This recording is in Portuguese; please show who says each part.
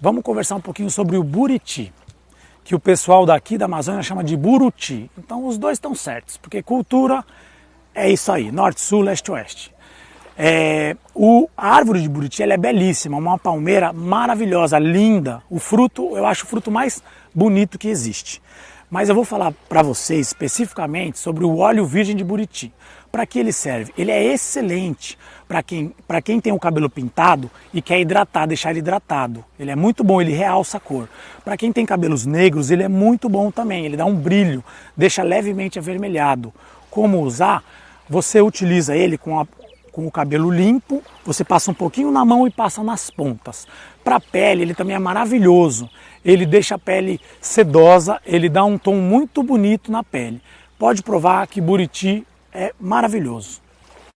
Speaker 1: Vamos conversar um pouquinho sobre o buriti, que o pessoal daqui da Amazônia chama de buruti. Então os dois estão certos, porque cultura é isso aí, norte, sul, leste, oeste. É, o, a árvore de buriti ela é belíssima, uma palmeira maravilhosa, linda. O fruto, eu acho o fruto mais bonito que existe. Mas eu vou falar para vocês especificamente sobre o óleo virgem de buriti. Para que ele serve? Ele é excelente para quem, quem tem o cabelo pintado e quer hidratar, deixar ele hidratado. Ele é muito bom, ele realça a cor. Para quem tem cabelos negros, ele é muito bom também. Ele dá um brilho, deixa levemente avermelhado. Como usar? Você utiliza ele com, a, com o cabelo limpo, você passa um pouquinho na mão e passa nas pontas. Para a pele, ele também é maravilhoso. Ele deixa a pele sedosa, ele dá um tom muito bonito na pele. Pode provar que Buriti é maravilhoso.